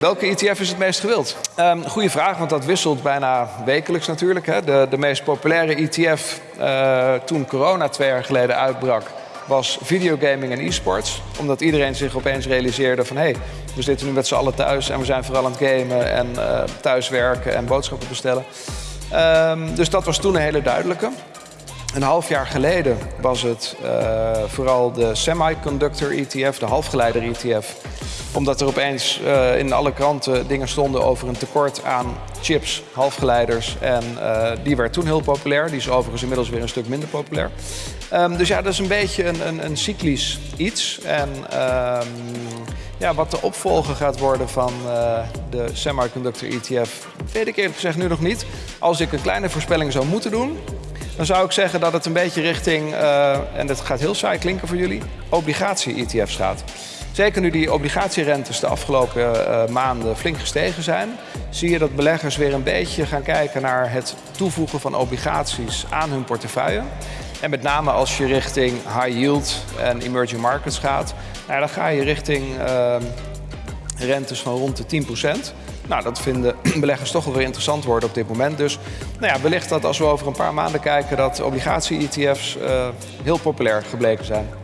Welke ETF is het meest gewild? Um, goeie vraag, want dat wisselt bijna wekelijks natuurlijk. Hè. De, de meest populaire ETF uh, toen corona twee jaar geleden uitbrak... was videogaming en e-sports. Omdat iedereen zich opeens realiseerde van... hé, hey, we zitten nu met z'n allen thuis en we zijn vooral aan het gamen... en uh, thuiswerken en boodschappen bestellen. Um, dus dat was toen een hele duidelijke. Een half jaar geleden was het uh, vooral de semiconductor ETF, de halfgeleider ETF omdat er opeens uh, in alle kranten dingen stonden over een tekort aan chips, halfgeleiders. En uh, die werd toen heel populair. Die is overigens inmiddels weer een stuk minder populair. Um, dus ja, dat is een beetje een, een, een cyclisch iets. En um, ja, wat de opvolger gaat worden van de semiconductor ETF, weet ik eerlijk gezegd nu nog niet. Als ik een kleine voorspelling zou moeten doen, dan zou ik zeggen dat het een beetje richting, uh, en dat gaat heel saai klinken voor jullie, obligatie-ETF's gaat. Zeker nu die obligatierentes de afgelopen uh, maanden flink gestegen zijn, zie je dat beleggers weer een beetje gaan kijken naar het toevoegen van obligaties aan hun portefeuille. En met name als je richting high yield en emerging markets gaat, nou, dan ga je richting uh, rentes van rond de 10%. Nou, dat vinden beleggers toch wel weer interessant worden op dit moment. Dus nou ja, wellicht dat als we over een paar maanden kijken dat obligatie-ETF's uh, heel populair gebleken zijn.